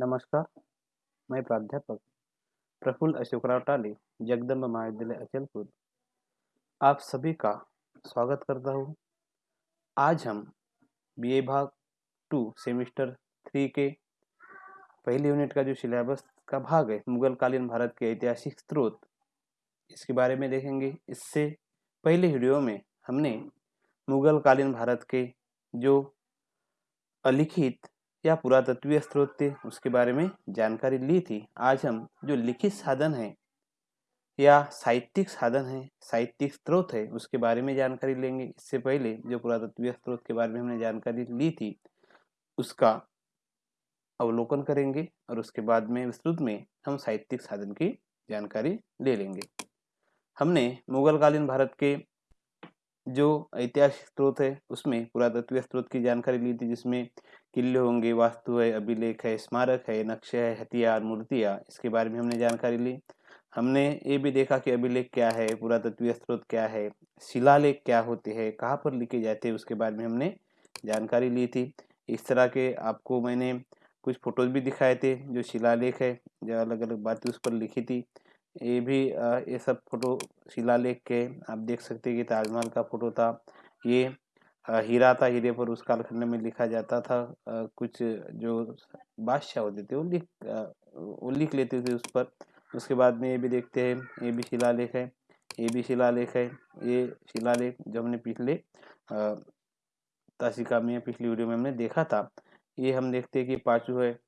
नमस्कार, मैं प्राध्यापक प्रफुल्ल अशोकराव टाले जगदम्ब महाविद्यालय अचलपुर। आप सभी का स्वागत करता हूँ। आज हम बीए भाग टू सेमिस्टर थ्री के पहले यूनिट का जो सिलेबस का भाग है मुगल कालीन भारत के ऐतिहासिक स्रोत, इसके बारे में देखेंगे। इससे पहले वीडियो में हमने मुगल कालीन भारत के जो अलिखित या पुरातत्वीय स्रोत थे उसके बारे में जानकारी ली थी। आज हम जो लिखित साधन है या साहित्यिक साधन है, साहित्यिक स्रोत है, उसके बारे में जानकारी लेंगे। इससे पहले जो पुरातत्वीय स्रोत के बारे में हमने जानकारी ली थी, उसका अवलोकन करेंगे और उसके बाद में विस्तृत में हम साहित्यिक साधन की जानकारी ले लेंगे। हमने मुगल कालीन भारत के जो ऐतिहासिक स्रोत है, उसमें पुरातत्वीय स्रोत की जानकारी ली थी, जिसमें किले होंगे, वास्तु है, अभिलेख है, स्मारक है, नक्शे है, हथियार, मूर्तियाँ, इसके बारे में हमने जानकारी ली। हमने ये भी देखा कि अभिलेख क्या है, पुरातत्वीय स्रोत क्या है, शिलालेख क्या होते हैं, कहाँ पर लिखे जाते हैं, उसके बारे में हमने जानकारी ली थी। इस तरह के आपको मैंने कुछ फ़ोटोज़ भी दिखाए थे, जो शिलालेख है, जो अलग अलग बातें उस पर लिखी थी। ये भी ये सब फ़ोटो शिलालेख के, आप देख सकते हैं कि ताजमहल का फ़ोटो था। ये हीरा था, हीरे पर उस कालखंड में लिखा जाता था। कुछ जो बादशाह होते थे, वो लिख वो लिख लेते थे उस पर। उसके बाद में ये भी देखते हैं, ये भी शिलालेख है, ये भी शिलालेख है, ये शिलालेख जो हमने पिछले ताशिका में पिछली वीडियो में हमने देखा था। ये हम देखते हैं कि पाचू है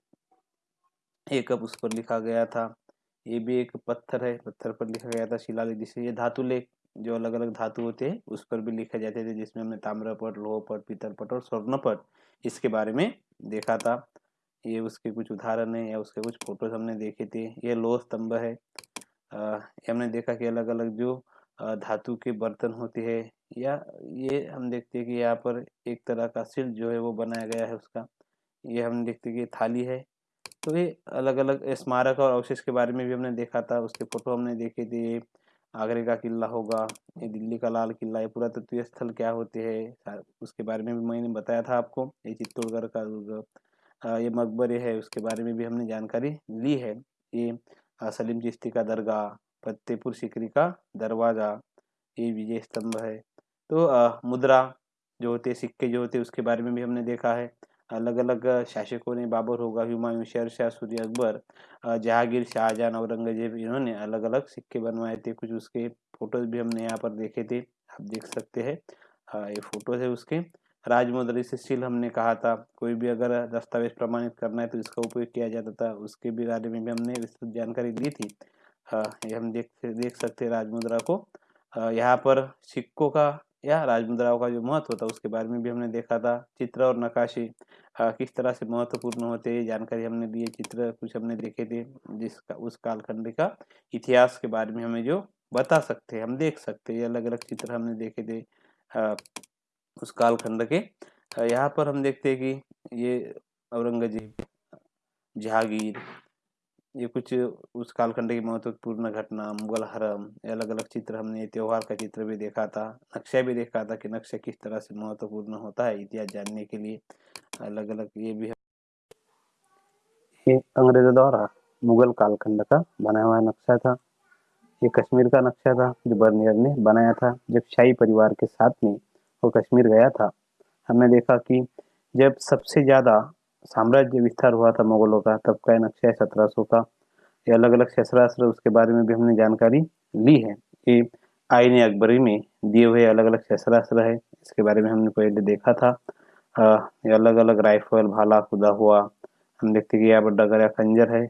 एक अब उस पर लिखा गया था। ये भी एक पत्थर है, पत्थर पर लिखा गया था शिलालेख, जिसे ये धातु लेख जो अलग अलग धातु होते हैं, उस पर भी लिखे जाते थे, जिसमें हमने ताम्रपट, लोहपट, पीतलपट और स्वर्णपट इसके बारे में देखा था। ये उसके कुछ उदाहरण है या उसके कुछ फ़ोटोज़ हमने देखे थे। ये लोह स्तंभ है। हमने देखा कि अलग अलग जो धातु के बर्तन होते हैं या ये हम देखते हैं कि यहाँ पर एक तरह का शिल्प जो है वो बनाया गया है उसका। ये हम देखते हैं कि थाली है। तो ये अलग अलग स्मारक और अवशेष के बारे में भी हमने देखा था। उसके फ़ोटो हमने देखे थे। आगरे का किला होगा ये दिल्ली का लाल किला ये पुरातत्वीय स्थल क्या होते हैं उसके बारे में भी मैंने बताया था आपको ये चित्तौड़गढ़ का दुर्ग ये मकबरे है उसके बारे में भी हमने जानकारी ली है ये सलीम चिश्ती का दरगाह फतेहपुर सिकरी का दरवाज़ा ये विजय स्तंभ है तो आ, मुद्रा जो होते सिक्के जो होते उसके बारे में भी हमने देखा है अलग अलग शासकों ने बाबर होगा, हुमायूं शेर शाह सूर्य अकबर जहांगीर, शाहजहां, औरंगज़ेब, इन्होंने अलग अलग सिक्के बनवाए थे। कुछ उसके फ़ोटोज़ भी हमने यहाँ पर देखे थे, आप देख सकते हैं। ये फ़ोटोज़ है उसके। राजमुद्री से सील हमने कहा था। कोई भी अगर दस्तावेज़ प्रमाणित करना है तो इसका उपयोग किया जाता था। उसके भी बारे में भी हमने विस्तृत जानकारी ली थी। हाँ ये हम देख देख सकते हैं राजमुद्रा को। यहाँ पर सिक्कों का या राजमुद्राओं का जो महत्व था उसके बारे में भी हमने देखा था। चित्र और नकाशी किस तरह से महत्वपूर्ण होते हैं जानकारी हमने दी चित्र कुछ हमने देखे थे जिसका उस कालखंड का इतिहास के बारे में हमें जो बता सकते हैं, हम देख सकते हैं अलग अलग चित्र हमने देखे थे उस कालखंड के। यहाँ पर हम देखते हैं कि ये औरंगज़ेब, जहांगीर, ये कुछ उस कालखंड की महत्वपूर्ण घटना, मुगल हरम अलग अलग चित्र हमने त्योहार का चित्र भी देखा था, नक्शा भी देखा था कि नक्शा किस तरह से महत्वपूर्ण होता है, इतिहास जानने के लिए। अलग अलग ये भी है। ये अंग्रेज़ों द्वारा मुगल कालखंड का बनाया हुआ नक्शा था। ये कश्मीर का नक्शा था जो बर्नियर ने बनाया था। जब शाही परिवार के साथ में वो कश्मीर गया था, हमने देखा कि जब सबसे ज़्यादा साम्राज्य विस्तार हुआ था मुगलों का, तब का नक्शा है सत्रह सौ का। ये अलग अलग शस्त्रास्त्र, उसके बारे में भी हमने जानकारी ली है कि आईन अकबरी में दिए हुए अलग अलग शस्त्रास्त्र है। इसके बारे में हमने पहले देखा था। ये अलग अलग राइफल, भाला, खुदा हुआ। हम देखते हैं कि यहाँ पर डगर या खंजर है।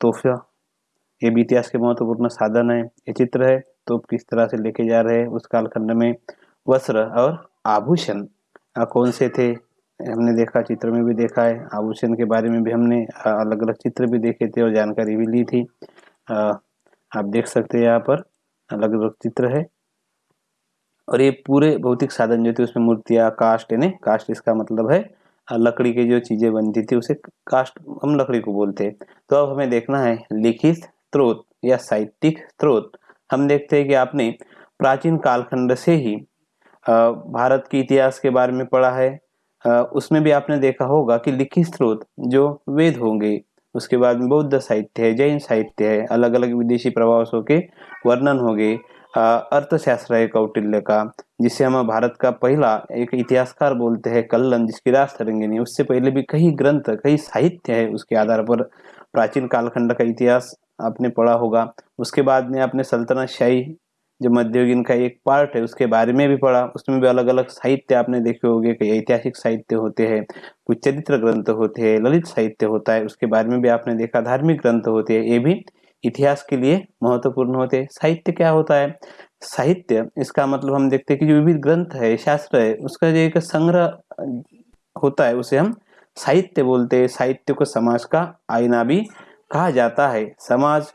तोहफा। ये भी इतिहास के महत्वपूर्ण साधन है। ये चित्र है तो किस तरह से लेके जा रहे हैं, उस कालखंड में वस्त्र और आभूषण। कौन से थे? हमने देखा, चित्र में भी देखा है। आभूषण के बारे में भी हमने अलग अलग चित्र भी देखे थे और जानकारी भी ली थी। आप देख सकते हैं यहाँ पर अलग अलग चित्र है। और ये पूरे भौतिक साधन जो थे, उसमें मूर्तियाँ कास्ट यानी कास्ट इसका मतलब है लकड़ी की जो चीज़ें बनती थी, उसे कास्ट हम लकड़ी को बोलते हैं। तो अब हमें देखना है, लिखित स्त्रोत या साहित्यिक स्त्रोत हम देखते हैं कि आपने प्राचीन कालखंड से ही भारत के इतिहास के बारे में पढ़ा है। उसमें भी आपने देखा होगा कि लिखित स्रोत जो वेद होंगे, उसके बाद में बौद्ध साहित्य है, जैन साहित्य है अलग अलग विदेशी प्रभावों के वर्णन हो गए अर्थशास्त्र है कौटिल्य का जिसे हम भारत का पहला एक इतिहासकार बोलते हैं, कल्लन, जिसकी राज तरंगिनी उससे पहले भी कई ग्रंथ, कई साहित्य है उसके आधार पर। प्राचीन कालखंड का इतिहास आपने पढ़ा होगा। उसके बाद में आपने सल्तनत शाही, जो मध्ययुगीन का एक पार्ट है, उसके बारे में भी पढ़ा। उसमें भी अलग अलग साहित्य आपने देखे होंगे कई ऐतिहासिक साहित्य होते हैं, कुछ चरित्र ग्रंथ होते हैं, ललित साहित्य होता है, उसके बारे में भी आपने देखा, धार्मिक ग्रंथ होते हैं, ये भी इतिहास के लिए महत्वपूर्ण होते हैं। साहित्य क्या होता है? साहित्य, इसका मतलब हम देखते हैं कि जो विविध ग्रंथ है, शास्त्र है, उसका जो एक संग्रह होता है, उसे हम साहित्य बोलते हैं। साहित्य को समाज का आईना भी कहा जाता है। समाज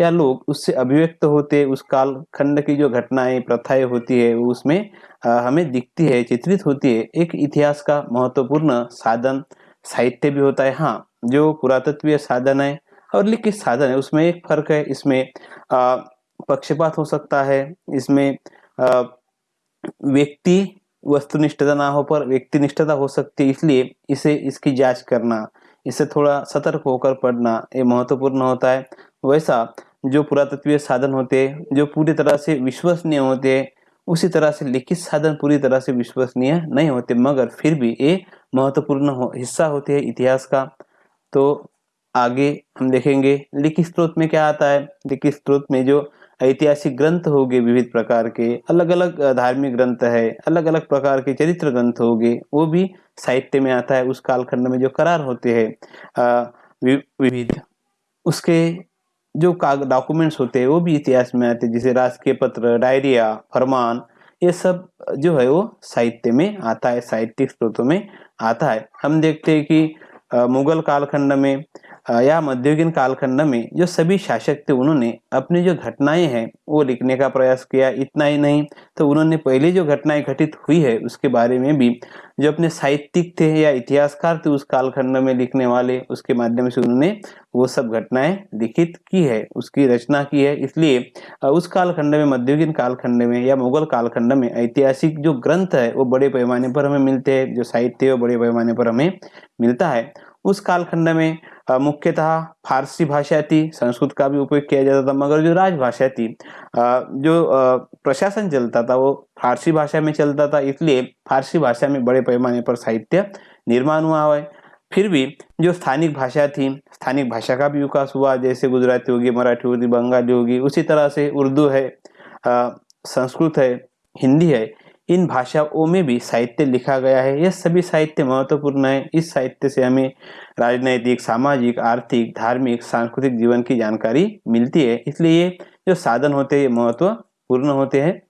या लोग उससे अभिव्यक्त होते उस काल खंड की जो घटनाएँ, प्रथाएँ होती है उसमें हमें दिखती है, चित्रित होती है। एक इतिहास का महत्वपूर्ण साधन साहित्य भी होता है। हाँ जो पुरातत्वीय साधन है और लिखित साधन है। उसमें एक फ़र्क है इसमें पक्षपात हो सकता है इसमें व्यक्ति वस्तुनिष्ठता ना हो पर व्यक्तिनिष्ठता हो सकती है इसलिए इसे इसकी जाँच करना इसे थोड़ा सतर्क होकर पढ़ना ये महत्वपूर्ण होता है। वैसा जो पुरातत्वीय साधन होते जो पूरी तरह से विश्वसनीय होते उसी तरह से लिखित साधन पूरी तरह से विश्वसनीय नहीं होते मगर फिर भी ये महत्वपूर्ण हो, हिस्सा होते हैं इतिहास का। तो आगे हम देखेंगे लिखित स्रोत में क्या आता है। लिखित स्रोत में जो ऐतिहासिक ग्रंथ हो गए विविध प्रकार के अलग अलग धार्मिक ग्रंथ है अलग अलग प्रकार के चरित्र ग्रंथ हो गए वो भी साहित्य में आता है, उस कालखंड में जो करार होते हैं। विविध, उसके जो डॉक्यूमेंट्स होते हैं, वो भी इतिहास में आते हैं, जैसे राजकीय पत्र, डायरिया, फरमान, ये सब जो है वो साहित्य में आता है, साहित्यिक स्रोतों में आता है। हम देखते हैं कि मुगल कालखंड में या मध्ययुगीन कालखंड में जो सभी शासक थे, उन्होंने अपनी जो घटनाएँ हैं, वो लिखने का प्रयास किया, इतना ही नहीं तो उन्होंने पहले जो घटनाएँ घटित हुई है, उसके बारे में भी जो अपने साहित्यिक थे या इतिहासकार थे, उस कालखंड में लिखने वाले, उसके माध्यम से उन्होंने वो सब घटनाएँ लिखित की है, उसकी रचना की है। इसलिए उस कालखंड में, मध्ययुगीन कालखंड में या मुगल कालखंड में ऐतिहासिक जो ग्रंथ है, वो बड़े पैमाने पर हमें मिलते हैं, जो साहित्य है, वो बड़े पैमाने पर हमें मिलता है। उस कालखंड में मुख्यतः फारसी भाषा थी, संस्कृत का भी उपयोग किया जाता था, मगर जो राजभाषा थी जो प्रशासन चलता था, वो फारसी भाषा में चलता था, इसलिए फारसी भाषा में बड़े पैमाने पर साहित्य निर्माण हुआ है। फिर भी जो स्थानिक भाषा थी, स्थानिक भाषा का भी विकास हुआ, जैसे गुजराती होगी, मराठी होगी, बंगाली होगी, उसी तरह से उर्दू है संस्कृत है, हिंदी है इन भाषाओं में भी साहित्य लिखा गया है। यह सभी साहित्य महत्वपूर्ण है। इस साहित्य से हमें राजनैतिक, सामाजिक, आर्थिक, धार्मिक, सांस्कृतिक जीवन की जानकारी मिलती है। इसलिए ये जो साधन होते हैं महत्वपूर्ण होते हैं।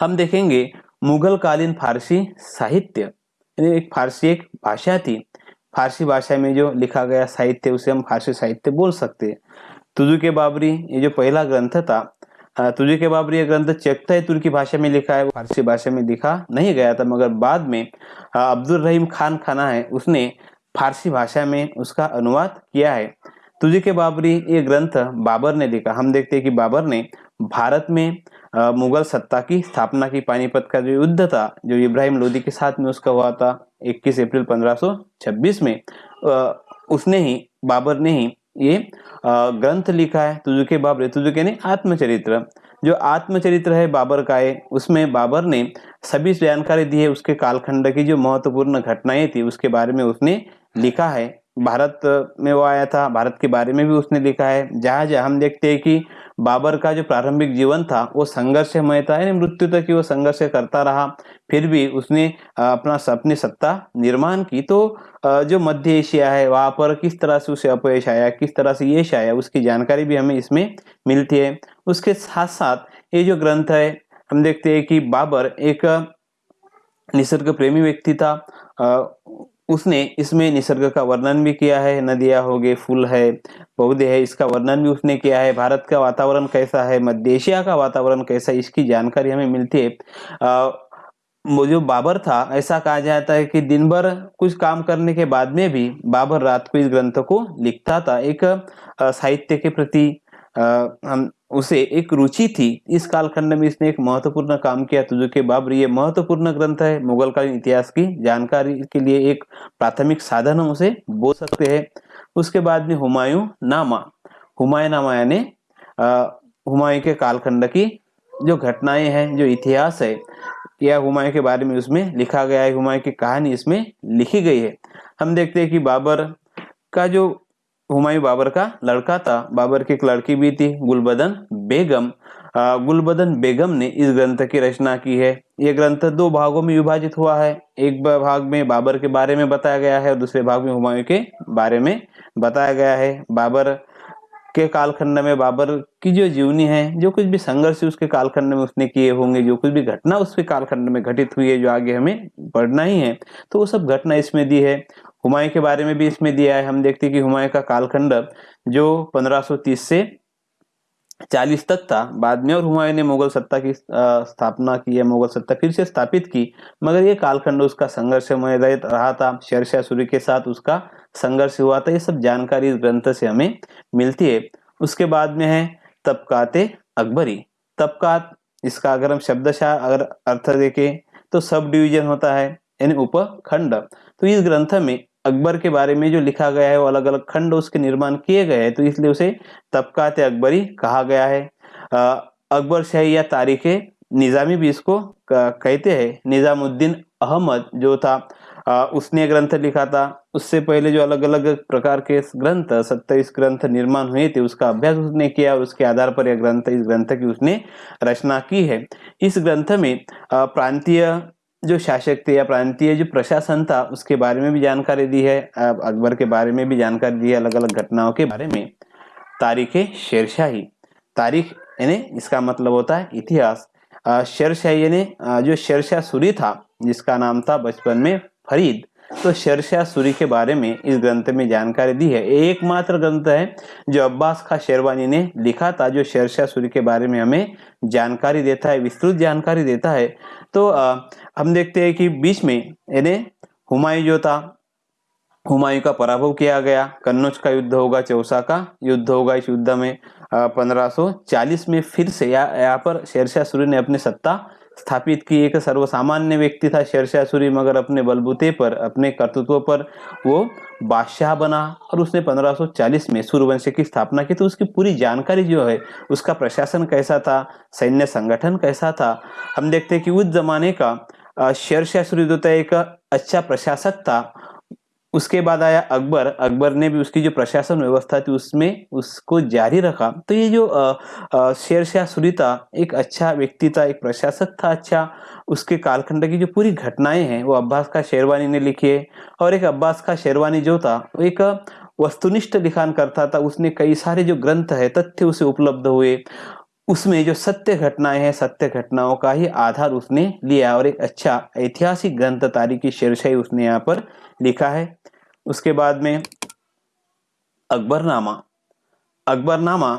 हम देखेंगे मुगल कालीन फारसी साहित्य। एक फारसी एक भाषा थी। फारसी भाषा में जो लिखा गया साहित्य, उसे हम फारसी साहित्य बोल सकते हैं। तुजु के बाबरी, ये जो पहला ग्रंथ था तुझे के बाबरी यह ग्रंथ चेकता है तुर्की भाषा में लिखा है फारसी भाषा में लिखा नहीं गया था, मगर बाद में अब्दुल रहीम खान खाना है, उसने फारसी भाषा में उसका अनुवाद किया है। तुझे के बाबरी ये ग्रंथ बाबर ने लिखा। हम देखते हैं कि बाबर ने भारत में मुगल सत्ता की स्थापना की, पानीपत का जो युद्ध था, जो इब्राहिम लोदी के साथ में उसका हुआ था 21 अप्रैल 1526 में उसने ही, बाबर ने ही ये ग्रंथ लिखा है, तुजुके बाबरे तुजुके ने आत्मचरित्र। जो आत्मचरित्र है बाबर का है उसमें बाबर ने सभी जानकारी दी है उसके कालखंड की, जो महत्वपूर्ण घटनाएँ थी, उसके बारे में उसने लिखा है। भारत में वो आया था, भारत के बारे में भी उसने लिखा है। जहाँ जहाँ हम देखते हैं कि बाबर का जो प्रारंभिक जीवन था, वो संघर्षमय था यानी मृत्यु तक ही वो संघर्ष करता रहा। फिर भी उसने अपना अपनी सत्ता निर्माण की तो जो मध्य एशिया है, वहाँ पर किस तरह से उसे अपयश आया, किस तरह से यश आया उसकी जानकारी भी हमें इसमें मिलती है। उसके साथ साथ ये जो ग्रंथ है, हम देखते हैं कि बाबर एक निसर्ग प्रेमी व्यक्ति था। उसने इसमें निसर्ग का वर्णन भी किया है, नदियाँ हो गए फूल है, पौधे है, इसका वर्णन भी उसने किया है। भारत का वातावरण कैसा है, मध्य एशिया का वातावरण कैसा है, इसकी जानकारी हमें मिलती है। वो जो बाबर था, ऐसा कहा जाता है कि दिन भर कुछ काम करने के बाद में भी बाबर रात को इस ग्रंथ को लिखता था। एक साहित्य के प्रति उसे एक रुचि थी। इस कालखंड में इसने एक महत्वपूर्ण काम किया तो जो कि बाबर, ये महत्वपूर्ण ग्रंथ है। मुगल कालीन इतिहास की जानकारी के लिए एक प्राथमिक साधन हम उसे बोल सकते हैं। उसके बाद में हुमायूं नामा। हुमायूं नामा यानी हुमायूं के कालखंड की जो घटनाएँ हैं, जो इतिहास है या हुमायूं के बारे में उसमें लिखा गया है, हुमायूं की कहानी इसमें लिखी गई है। हम देखते हैं कि बाबर का जो, हुमायूं बाबर का लड़का था, बाबर की एक लड़की भी थी, गुलबदन बेगम। गुलबदन बेगम ने इस ग्रंथ की रचना की है। ये ग्रंथ दो भागों में विभाजित हुआ है, एक भाग में बाबर के बारे में बताया गया है और दूसरे भाग में हुमायूं के बारे में बताया गया है। बाबर के कालखंड में बाबर की जो जीवनी है, जो कुछ भी संघर्ष उसके कालखंड में उसने किए होंगे, जो कुछ भी घटना उसके कालखंड में घटित हुई है, जो आगे हमें पढ़ना ही है तो वो सब घटना इसमें दी है। हुमायूं के बारे में भी इसमें दिया है। हम देखते हैं कि हुमायूं का कालखंड जो 1530 से 40 तक था, बाद में और हुमायूं ने मुगल सत्ता की स्थापना की है, मुगल सत्ता फिर से स्थापित की, मगर ये कालखंड उसका संघर्षमय रहा था। शेरशाह सूरी के साथ उसका संघर्ष हुआ था, ये सब जानकारी इस ग्रंथ से हमें मिलती है। उसके बाद में है तबकाते अकबरी। तबकात इसका अगर हम शब्दशाह अगर अर्थ देखें तो सब डिवीज़न होता है, यानी उपखंड। तो इस ग्रंथ में अकबर के बारे में जो लिखा गया है, वो अलग अलग खंड उसके निर्माण किए गए हैं तो इसलिए उसे तबकात अकबरी कहा गया है। अकबर शाही या तारीख निजामी भी इसको कहते हैं। निजामुद्दीन अहमद जो था उसने ग्रंथ लिखा था। उससे पहले जो अलग अलग प्रकार के ग्रंथ, सत्ताईस ग्रंथ निर्माण हुए थे, उसका अभ्यास उसने किया और उसके आधार पर यह ग्रंथ, इस ग्रंथ की उसने रचना की है। इस ग्रंथ में प्रांतीय जो शासक थे या प्रांतीय जो प्रशासन था, उसके बारे में भी जानकारी दी है अकबर के बारे में भी जानकारी दी है अलग अलग घटनाओं के बारे में। तारीख शेरशाही। तारीख, यानी इसका मतलब होता है इतिहास। शेरशाही, यानी जो शेरशाह सूरी था, जिसका नाम था बचपन में फरीद। तो शेरशाह सूरी के बारे में इस ग्रंथ में जानकारी दी है। एकमात्र ग्रंथ है जो अब्बास खा शेरवानी ने लिखा था जो शेरशाह सूरी के बारे में हमें जानकारी देता है विस्तृत जानकारी देता है। तो आ, हम देखते हैं कि बीच में यानी हुमायूं जो था। हुमायूं का पराभव किया गया। कन्नौज का युद्ध होगा चौसा का युद्ध होगा। इस युद्ध में पंद्रह में फिर से यहाँ पर शेरशाह सूरी ने अपनी सत्ता स्थापित की एक सर्वसामान्य व्यक्ति था शेरशाह सूरी मगर अपने बलबूते पर, अपने कर्तृत्व पर वो बादशाह बना और उसने 1540 में सूर्यवंश की स्थापना की। तो उसकी पूरी जानकारी जो है, उसका प्रशासन कैसा था, सैन्य संगठन कैसा था, हम देखते हैं कि उस जमाने का शेरशाह सूरी जो था एक अच्छा प्रशासक था उसके बाद आया अकबर। अकबर ने भी उसकी जो प्रशासन व्यवस्था थी, उसमें उसको जारी रखा। तो ये जो शेर शाह सूरी था एक अच्छा व्यक्ति था, एक प्रशासक था अच्छा उसके कालखंड की जो पूरी घटनाएँ हैं, वो अब्बास का शेरवानी ने लिखी है। और एक अब्बास का शेरवानी जो था, वो एक वस्तुनिष्ठ लिखान करता था। उसने कई सारे जो ग्रंथ है, तथ्य उसे उपलब्ध हुए। उसमें जो सत्य घटनाएँ हैं, सत्य घटनाओं का ही आधार उसने लिया। और एक अच्छा ऐतिहासिक ग्रंथ तारीखी शेरशाही उसने यहाँ पर लिखा है। उसके बाद में अकबरनामा। अकबरनामा,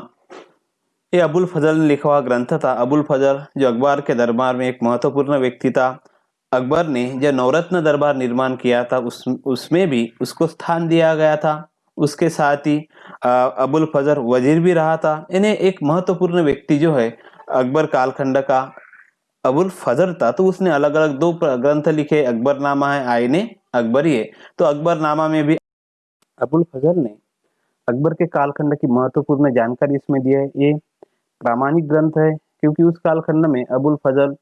ये अबुल फजल ने लिखा हुआ ग्रंथ था। अबुल फजल जो अकबर के दरबार में एक महत्वपूर्ण व्यक्ति था। अकबर ने जो नवरत्न दरबार निर्माण किया था, उस, उसमें भी उसको स्थान दिया गया था। उसके साथ ही अबुल फजर वज़ीर भी रहा था। इन्हें एक महत्वपूर्ण व्यक्ति जो है, अकबर कालखंड का अबुल फजर था। तो उसने अलग अलग दो ग्रंथ लिखे। अकबरनामा है, आईने अकबरी है तो अकबरनामा में भी अबुल फजर ने अकबर के कालखंड की महत्वपूर्ण जानकारी इसमें दी है। ये प्रामाणिक ग्रंथ है, क्योंकि उस कालखंड में अबुल फजल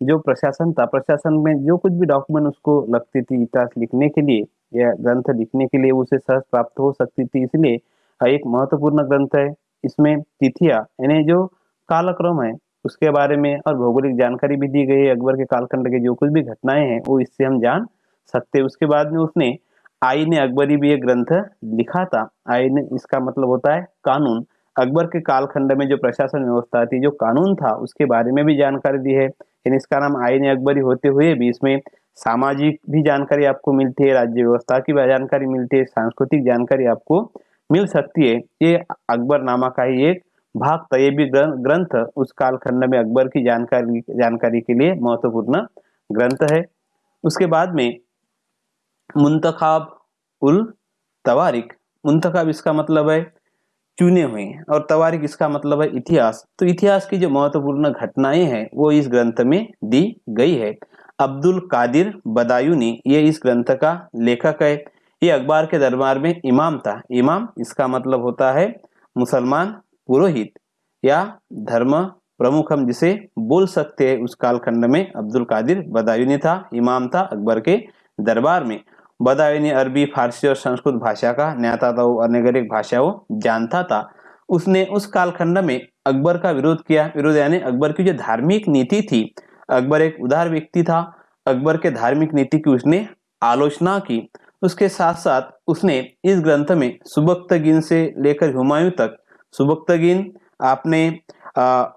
जो प्रशासन था, प्रशासन में जो कुछ भी डॉक्यूमेंट उसको लगती थी, इतिहास लिखने के लिए या ग्रंथ लिखने के लिए उसे सहज प्राप्त हो सकती थी, इसलिए एक महत्वपूर्ण ग्रंथ है। इसमें तिथिया, यानी जो कालक्रम है, उसके बारे में और भौगोलिक जानकारी भी दी गई है। अकबर के कालखंड के जो कुछ भी घटनाएँ हैं, वो इससे हम जान सकते उसके बाद में उसने आईन अकबरी भी एक ग्रंथ लिखा था। आईन इसका मतलब होता है कानून। अकबर के कालखंड में जो प्रशासन व्यवस्था थी, जो कानून था, उसके बारे में भी जानकारी दी है। लेकिन इसका नाम आईन अकबरी होते हुए भी, इसमें सामाजिक भी जानकारी आपको मिलती है, राज्य व्यवस्था की भी जानकारी मिलती है, सांस्कृतिक जानकारी आपको मिल सकती है। ये अकबर नामा का ही एक भाग था। ये भी ग्रंथ उस कालखंड में अकबर की जानकारी जानकारी के लिए महत्वपूर्ण ग्रंथ है। उसके बाद में मुंतखाब उल तवारिक। मुंतखाब इसका मतलब है चुने हुए और तवारिक इसका मतलब है इतिहास। तो इतिहास की जो महत्वपूर्ण घटनाएँ हैं, वो इस ग्रंथ में दी गई है। अब्दुल कादिर बदायूनी ये इस ग्रंथ का लेखक है। ये अखबार के दरबार में इमाम था। इमाम इसका मतलब होता है मुसलमान पुरोहित या धर्म प्रमुख हम जिसे बोल सकते हैं। उस कालखंड में अब्दुल कादिर बदायूनी था, इमाम था अकबर के दरबार में। बदायूनी अरबी, फारसी और संस्कृत भाषा का न्याता था वो अनेक वो जानता था। उसने उस कालखंड में अकबर का विरोध किया। विरोध यानी अकबर की जो धार्मिक नीति थी, अकबर एक उदार व्यक्ति था। अकबर के धार्मिक नीति की उसने आलोचना की। उसके साथ साथ उसने इस ग्रंथ में सुबक्तगिन से लेकर हुमायूं तक सुबक्तगिन आपने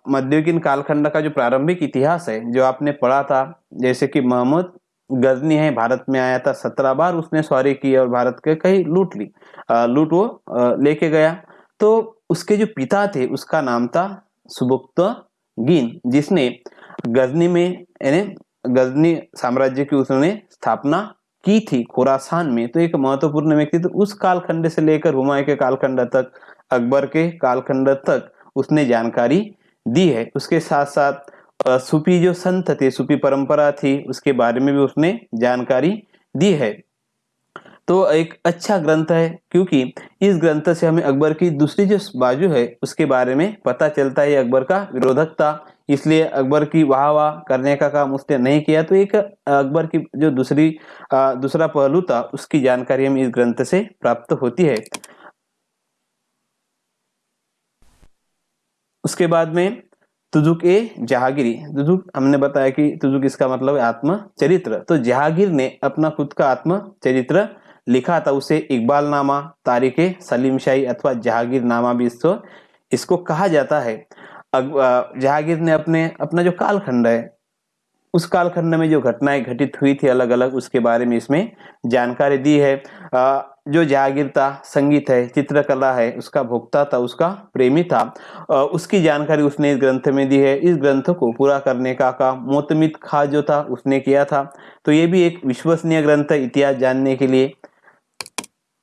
मध्ययुगीन कालखंड का जो प्रारंभिक इतिहास है, जो आपने पढ़ा था, जैसे कि मोहम्मद गजनी है भारत में आया था सत्रह बार उसने सवारी की और भारत के कहीं लूट ली आ, लूट वो लेके गया। तो उसके जो पिता थे उसका नाम था सुबुक्त गिन जिसने गजनी में यानी गजनी साम्राज्य की उसने स्थापना की थी खुरासान में। तो एक महत्वपूर्ण व्यक्ति तो उस कालखंड से लेकर हुमायूं के कालखंड तक अकबर के कालखंड तक उसने जानकारी दी है। उसके साथ साथ सूफी जो संत थे सूफी परंपरा थी, उसके बारे में भी उसने जानकारी दी है। तो एक अच्छा ग्रंथ है, क्योंकि इस ग्रंथ से हमें अकबर की दूसरी जो बाजू है, उसके बारे में पता चलता है अकबर का विरोधक था। इसलिए अकबर की वाह वाह करने का काम उसने नहीं किया। तो एक अकबर की जो दूसरी दूसरा पहलू था, उसकी जानकारी हमें इस ग्रंथ से प्राप्त होती है। उसके बाद में तुजुक ए जहागिरी। तुजुक, हमने बताया कि तुजुक इसका मतलब है आत्म चरित्र। तो जहागीर ने अपना खुद का आत्म चरित्र लिखा था, उसे इकबाल नामा तारीख सलीम शाही अथवा जहागीर नामा भी इसको इसको कहा जाता है। जहागीर ने अपने, अपना जो कालखंड है, उस कालखंड में जो घटनाएँ घटित हुई थी अलग अलग उसके बारे में इसमें जानकारी दी है। जो जहागीर था संगीत है, चित्रकला है, उसका भोक्ता था, उसका प्रेमी था। उसकी जानकारी उसने इस ग्रंथ में दी है। इस ग्रंथ को पूरा करने का काम मोतमित खा जो था, उसने किया था। तो ये भी एक विश्वसनीय ग्रंथ है इतिहास जानने के लिए।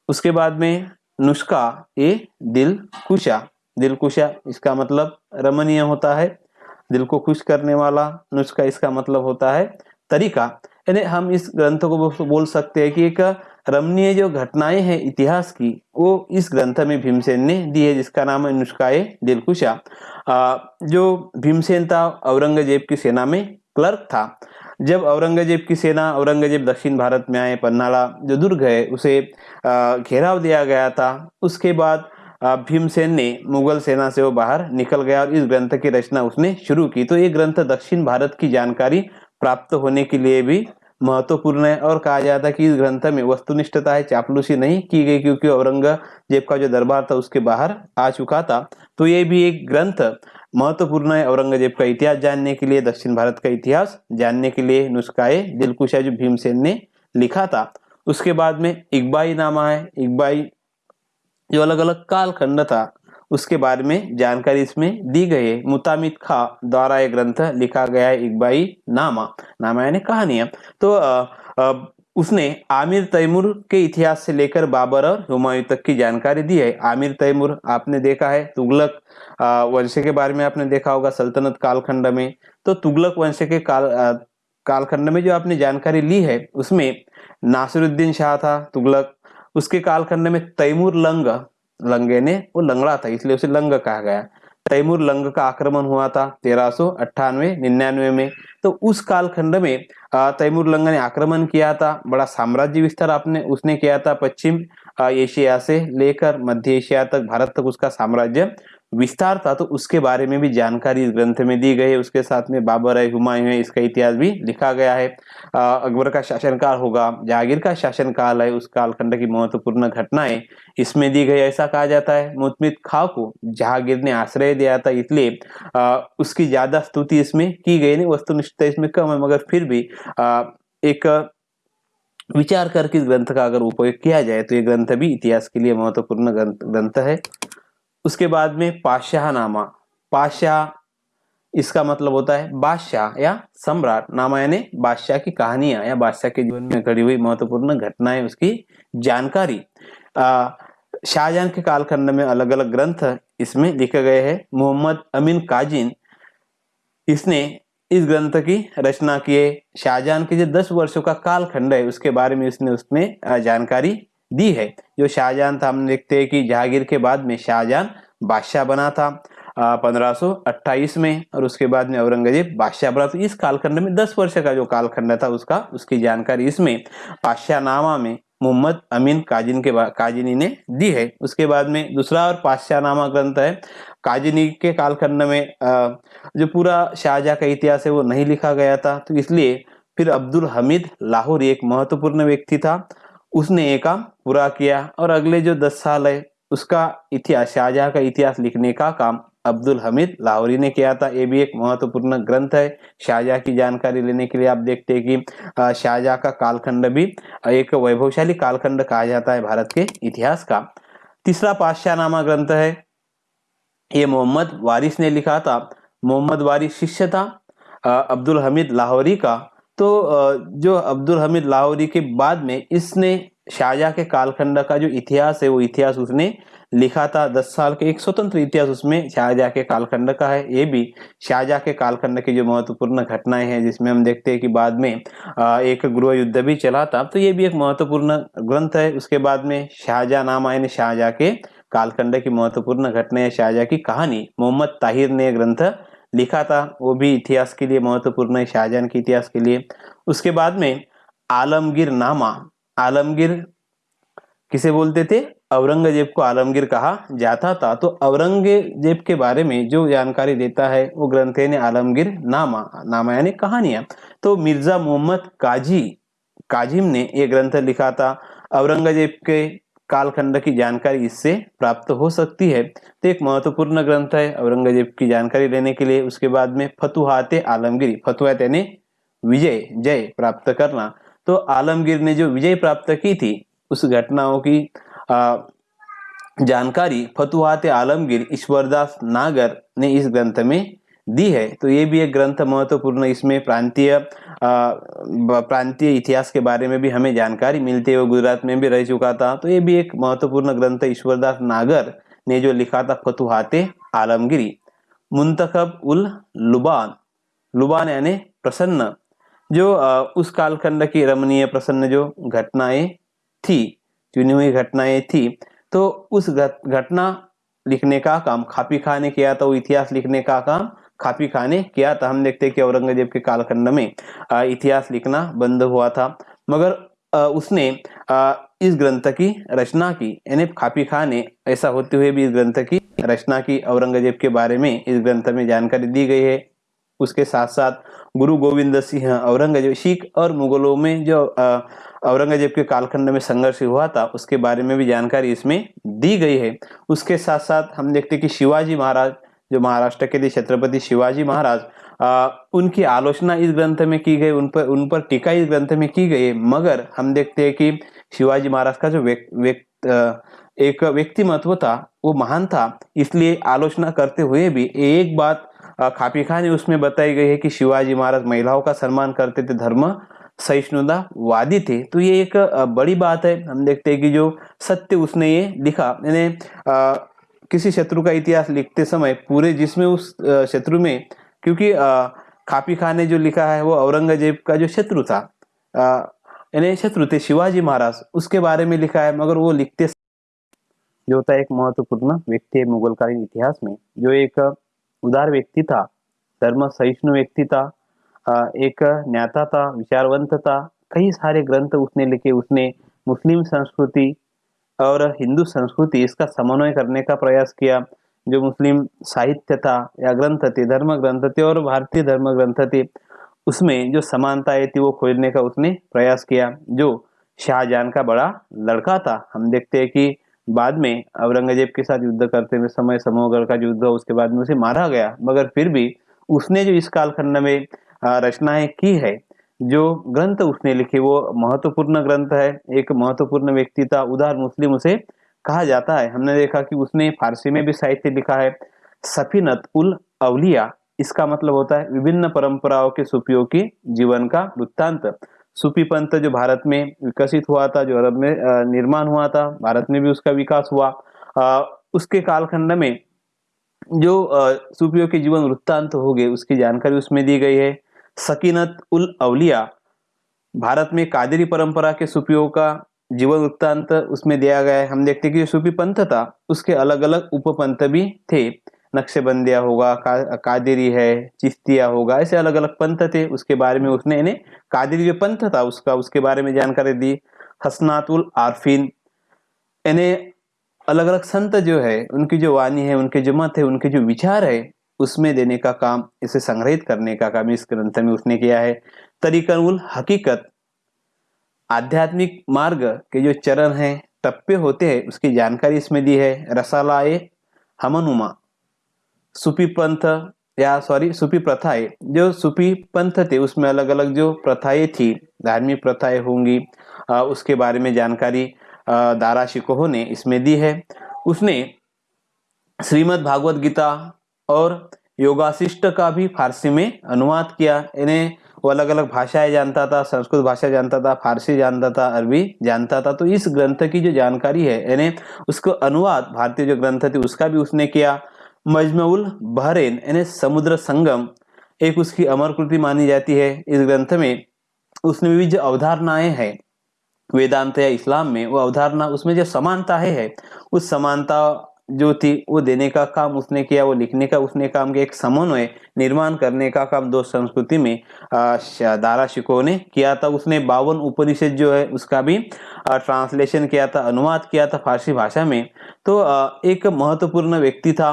उसके बाद में नुस्खा ये दिल कुशा दिल कुशा इसका मतलब रमणीय होता है। दिल को खुश करने वाला नुस्खा, इसका मतलब होता है तरीका। यानी हम इस ग्रंथ को बोल सकते हैं कि एक रमणीय जो घटनाएँ हैं इतिहास की, वो इस ग्रंथ में भीमसेन ने दी है, जिसका नाम है नुस्खाए दिलकुशा जो भीमसेन था, औरंगज़ेब की सेना में क्लर्क था। जब औरंगज़ेब की सेना, औरंगज़ेब दक्षिण भारत में आए, पन्नाला जो दुर्ग है, उसे घेराव दिया गया था। उसके बाद भीमसेन ने मुगल सेना से वो बाहर निकल गया और इस ग्रंथ की रचना उसने शुरू की। तो ये ग्रंथ दक्षिण भारत की जानकारी प्राप्त होने के लिए भी महत्वपूर्ण है और कहा जाता है कि इस ग्रंथ में वस्तुनिष्ठता है, चापलूसी नहीं की गई क्योंकि औरंगज़ेब का जो दरबार था उसके बाहर आ चुका था। तो ये भी एक ग्रंथ महत्वपूर्ण है औरंगज़ेब का इतिहास जानने के लिए, दक्षिण भारत का इतिहास जानने के लिए नुस्खाए दिलकुशा जो भीमसेन ने लिखा था। उसके बाद में इकबाई नामा है। इकबाई जो अलग अलग कालखंड था। उसके बारे में जानकारी इसमें दी गई है। मुतामिद खा द्वारा एक ग्रंथ लिखा गया है इकबाई नामा। नामा यानी कहानियाँ तो आ, आ, उसने आमिर तैमूर के इतिहास से लेकर बाबर और हुमायूं तक की जानकारी दी है। आमिर तैमूर आपने देखा है तुगलक वंश के बारे में आपने देखा होगा सल्तनत कालखंड में। तो तुगलक वंश के काल कालखंड में जो आपने जानकारी ली है उसमें नासिरुद्दीन शाह था तुगलक। उसके कालखंड में तैमूर लंग लंगे ने वो लंगड़ा था, इसलिए उसे लंग कहा गया। तैमूर लंग का आक्रमण हुआ था तेरह सो अट्ठानवे, निन्यानवे में। तो उस कालखंड में तैमूर लंग ने आक्रमण किया था, बड़ा साम्राज्य विस्तार आपने, उसने किया था पश्चिम एशिया से लेकर मध्य एशिया तक, भारत तक उसका साम्राज्य विस्तार था तो उसके बारे में भी जानकारी इस ग्रंथ में दी गई है। उसके साथ में बाबर है हुमायूं है, इसका इतिहास भी लिखा गया है। अकबर का शासनकाल होगा जहांगीर का शासनकाल है, उस कालखंड की महत्वपूर्ण घटनाएँ इसमें दी गई, ऐसा कहा जाता है। मुतमित खा को जहांगीर ने आश्रय दिया था, इसलिए उसकी ज़्यादा स्तुति इसमें की गई नहीं, वस्तुनिष्ठता इसमें कम है, मगर फिर भी एक विचार करके इस ग्रंथ का अगर उपयोग किया जाए तो ये ग्रंथ भी इतिहास के लिए महत्वपूर्ण ग्रंथ है। उसके बाद में पाशाह नामा। पाशाह, इसका मतलब होता है बादशाह या सम्राट। नामा यानी बादशाह की कहानियाँ या बादशाह के जीवन में घड़ी हुई महत्वपूर्ण घटनाएँ, उसकी जानकारी। शाहजहां के कालखंड में अलग अलग ग्रंथ इसमें लिखे गए हैं। मोहम्मद अमीन काजिन, इसने इस ग्रंथ की रचना की है। शाहजहां के जो दस वर्षों का कालखंड है, उसके बारे में इसने उसमें जानकारी दी है। जो शाहजहां था, हम देखते हैं कि जहांगीर के बाद में शाहजहां बादशाह बना था पंद्रह में, और उसके बाद में औरंगज़ेब बादशाह बना। तो इस कालखंड में, दस वर्ष का जो कालखंड था उसका, उसकी जानकारी इसमें पाशाह नामा में मोहम्मद अमीन काजिन के काजिनी ने दी है। उसके बाद में दूसरा और पाशाह नामा ग्रंथ है, काजिनी के कालखंड में जो पूरा शाहजहा का इतिहास है, वो नहीं लिखा गया था। तो इसलिए फिर अब्दुल हमीद लाहौर एक महत्वपूर्ण व्यक्ति था उसने ये काम पूरा किया और अगले जो दस साल है, उसका इतिहास, शाहजहां का इतिहास लिखने का काम अब्दुल हमीद लाहौरी ने किया था। ये भी एक महत्वपूर्ण ग्रंथ है। शाहजहां की जानकारी लेने के लिए आप देखते हैं कि शाहजहां का कालखंड भी एक वैभवशाली कालखंड कहा जाता है भारत के इतिहास का। तीसरा पाशाहनामा ग्रंथ है। ये मोहम्मद वारिस ने लिखा था। मोहम्मद वारिस शिष्य था अब्दुल हमीद लाहौरी का। तो जो अब्दुल हमीद लाहौरी के बाद में इसने शाहजहां के कालखंड का जो इतिहास है, वो इतिहास उसने लिखा था। दस साल के एक स्वतंत्र इतिहास उसमें शाहजहां के कालखंड का है। ये भी शाहजहां के कालखंड की जो महत्वपूर्ण घटनाएँ हैं, जिसमें हम देखते हैं कि बाद में एक गृह युद्ध भी चला था। तो ये भी एक महत्वपूर्ण ग्रंथ है। उसके बाद में शाहजहां नाम आए शाहजहां के कालखंड की महत्वपूर्ण घटना शाहजहां की कहानी, मोहम्मद ताहिर ने ग्रंथ लिखा था, वो भी इतिहास के लिए महत्वपूर्ण है, शाहजहां के इतिहास के लिए। उसके बाद में आलमगीर नामा, आलमगीर किसे बोलते थे? औरंगज़ेब को आलमगीर कहा जाता था। तो औरंगज़ेब के बारे में जो जानकारी देता है, वो ग्रंथ ने आलमगीर नामा नामा यानी कहानियाँ। तो मिर्ज़ा मोहम्मद काजी, काजिम ने ये ग्रंथ लिखा था। औरंगज़ेब के कालखंड की जानकारी इससे प्राप्त हो सकती है। तो एक महत्वपूर्ण ग्रंथ है औरंगज़ेब की जानकारी लेने के लिए। उसके बाद में फतुहाते आलमगिरी। फतुहात यानी विजय जय प्राप्त करना। तो आलमगीर ने जो विजय प्राप्त की थी उस घटनाओं की आ, जानकारी फतुहात आलमगीर ईश्वरदास नागर ने इस ग्रंथ में दी है तो ये भी एक ग्रंथ महत्वपूर्ण इसमें प्रांतीय प्रांतीय इतिहास के बारे में भी हमें जानकारी मिलती है, वो गुजरात में भी रह चुका था। तो ये भी एक महत्वपूर्ण ग्रंथ ईश्वरदास नागर ने जो लिखा था, फतुहाते आलमगिरी। मुंतखब उल लुबान लुबान यानी प्रसन्न, जो उस कालखंड की रमणीय प्रसन्न जो घटनाएँ थी, चुनी हुई घटनाएँ थी तो उस घटना लिखने का काम, खापी खां ने किया था, वो इतिहास लिखने का काम खापी खां ने किया था। हम देखते हैं कि औरंगज़ेब के कालखंड में इतिहास लिखना बंद हुआ था। मगर उसने इस ग्रंथ की रचना की। यानी खापी खां ने ऐसा होते हुए भी इस ग्रंथ की रचना की औरंगज़ेब के बारे में इस ग्रंथ में जानकारी दी गई है। उसके साथ साथ गुरु गोविंद सिंह औरंगज़ेब, सिख और मुगलों में जो औरंगज़ेब के कालखंड में संघर्ष हुआ था, उसके बारे में भी जानकारी इसमें दी गई है। उसके साथ साथ हम देखते कि शिवाजी महाराज जो महाराष्ट्र के थे छत्रपति शिवाजी महाराज आ, उनकी आलोचना इस ग्रंथ में की गई उन पर उन पर टीका इस ग्रंथ में की गई मगर हम देखते हैं कि शिवाजी महाराज का जो व्यक्त एक व्यक्तिमत्व था वो महान था इसलिए आलोचना करते हुए भी एक बात खापी खान उसमें बताई गई है कि शिवाजी महाराज महिलाओं का सम्मान करते थे धर्म सहिष्णुता वादी थे तो ये एक बड़ी बात है। हम देखते हैं कि जो सत्य उसने ये लिखा यानी किसी शत्रु का इतिहास लिखते समय पूरे जिसमें उस शत्रु में, क्योंकि खापी खान ने जो लिखा है वो औरंगज़ेब का जो शत्रु था यानी शत्रु थे शिवाजी महाराज, उसके बारे में लिखा है, मगर वो लिखते जो होता एक महत्वपूर्ण व्यक्ति है मुगलकालीन इतिहास में, जो एक उदार व्यक्ति था, धर्म सहिष्णु व्यक्ति था एक न्याता था, विचारवंत था, कई सारे ग्रंथ उसने लिखे, उसने मुस्लिम संस्कृति और हिंदू संस्कृति इसका समन्वय करने का प्रयास किया, जो मुस्लिम साहित्य था या ग्रंथ थे, धर्म ग्रंथ थे और भारतीय धर्म ग्रंथ थे, उसमें जो समानताएँ थी वो खोजने का उसने प्रयास किया, जो शाहजहां का बड़ा लड़का था। हम देखते हैं कि बाद में औरंगज़ेब के साथ युद्ध करते हुए समय समूहगढ़ का युद्ध उसके बाद में उसे मारा गया, मगर फिर भी उसने जो इस कालखंड में रचनाएँ की है जो ग्रंथ उसने लिखे, वो महत्वपूर्ण ग्रंथ है। एक महत्वपूर्ण व्यक्ति था, उदार मुस्लिम उसे कहा जाता है। हमने देखा कि उसने फारसी में भी साहित्य लिखा है। सफीनत उल अवलिया, इसका मतलब होता है विभिन्न परंपराओं के सुफियों के जीवन का वृत्तांत। सूफी पंथ जो भारत में विकसित हुआ था, जो अरब में निर्माण हुआ था, भारत में भी उसका विकास हुआ। उसके कालखंड में जो सूफियों के जीवन वृत्तांत हो गए, उसकी जानकारी उसमें दी गई है। सकीनत उल अवलिया। भारत में कादरी परंपरा के सूफियों का जीवन वृत्तांत उसमें दिया गया है। हम देखते हैं कि सूफी पंथ था उसके अलग अलग उपपंथ भी थे। नक्शबंदिया होगा का, कादिरी है चिश्तिया होगा ऐसे अलग अलग पंथ थे। उसके बारे में उसने इन्हें कादिरी जो पंथ था उसका उसके बारे में जानकारी दी। हसनातुल आरफिन। इन्हें अलग अलग संत जो है उनकी जो वाणी है उनके जो मत है उनके जो विचार है उसमें देने का काम, इसे संग्रहित करने का काम इस ग्रंथ में उसने किया है। तरीकनुल हकीकत, आध्यात्मिक मार्ग के जो चरण हैं, टप्पे होते हैं, उसकी जानकारी इसमें दी है। रसालाए हमनुमा, सुपी पंथ या सॉरी सुपी प्रथाएँ जो सुपी पंथ थे, उसमें अलग अलग जो प्रथाएँ थी, धार्मिक प्रथाएँ होंगी उसके बारे में जानकारी दारा शिकोह ने इसमें दी है। उसने श्रीमद् भागवत गीता और योगाशिष्ट का भी फारसी में अनुवाद किया। इन्हें वो अलग अलग भाषाएँ जानता था, संस्कृत भाषा जानता था, फारसी जानता था, अरबी जानता था। तो इस ग्रंथ की जो जानकारी है यानी उसको अनुवाद, भारतीय जो ग्रंथ थे, उसका भी उसने किया। मजमउल बहरेन यानी समुद्र संगम, एक उसकी अमर कृति मानी जाती है। इस ग्रंथ में उसमें भी जो अवधारणाएँ हैं, वेदांत या इस्लाम में, वो अवधारणा उसमें जो समानता है, उस समानता जो थी, वो देने का काम उसने किया, वो लिखने का उसने काम किया, एक समन्वय निर्माण करने का काम दो संस्कृति में दारा शिको ने किया था। उसने बावन उपनिषद जो है, उसका भी ट्रांसलेशन किया था, अनुवाद किया था फारसी भाषा में। तो एक महत्वपूर्ण व्यक्ति था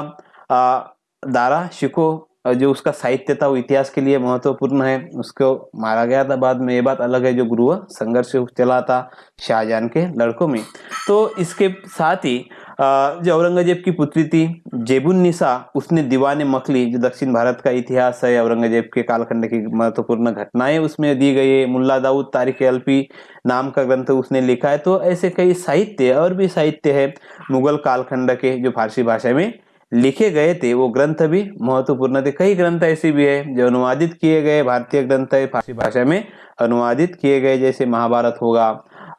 दारा शिको जो उसका साहित्य था, वो इतिहास के लिए महत्वपूर्ण है। उसको मारा गया था बाद में, ये बात अलग है, जो गुरु, संघर्ष चला था शाहजहान के लड़कों में। तो इसके साथ ही जो औरंगज़ेब की पुत्री थी, जेबुन निसा, उसने दीवाने मखली जो दक्षिण भारत का इतिहास है, औरंगज़ेब के कालखंड की महत्वपूर्ण घटनाएँ उसमें दी गई है। मुल्ला दाऊद, तारिक अल्पी नाम का ग्रंथ उसने लिखा है। तो ऐसे कई साहित्य और भी साहित्य है, मुगल कालखंड के जो फारसी भाषा में लिखे गए थे, वो ग्रंथ भी महत्वपूर्ण थे। कई ग्रंथ ऐसे भी है, जो अनुवादित किए गए, भारतीय ग्रंथ है, फारसी भाषा में अनुवादित किए गए, जैसे महाभारत होगा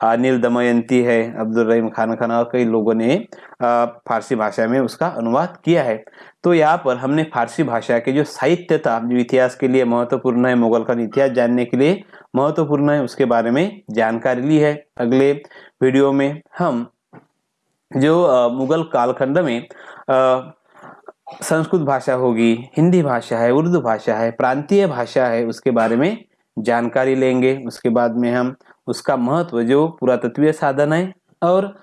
अनिल दमयंती है, अब्दुल रहीम खान खान और कई लोगों ने फारसी भाषा में उसका अनुवाद किया है। तो यहाँ पर हमने फारसी भाषा के जो साहित्य था जो इतिहास के लिए महत्वपूर्ण है, मुगल का इतिहास जानने के लिए महत्वपूर्ण है, उसके बारे में जानकारी ली है। अगले वीडियो में हम जो मुगल कालखंड में संस्कृत भाषा होगी, हिंदी भाषा है, उर्दू भाषा है, प्रांतीय भाषा है, उसके बारे में जानकारी लेंगे। उसके बाद में हम उसका महत्व जो पुरातत्वीय साधन है और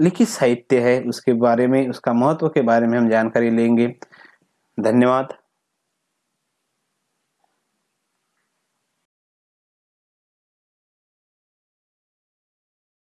लिखित साहित्य है, उसके बारे में, उसका महत्व के बारे में हम जानकारी लेंगे। धन्यवाद।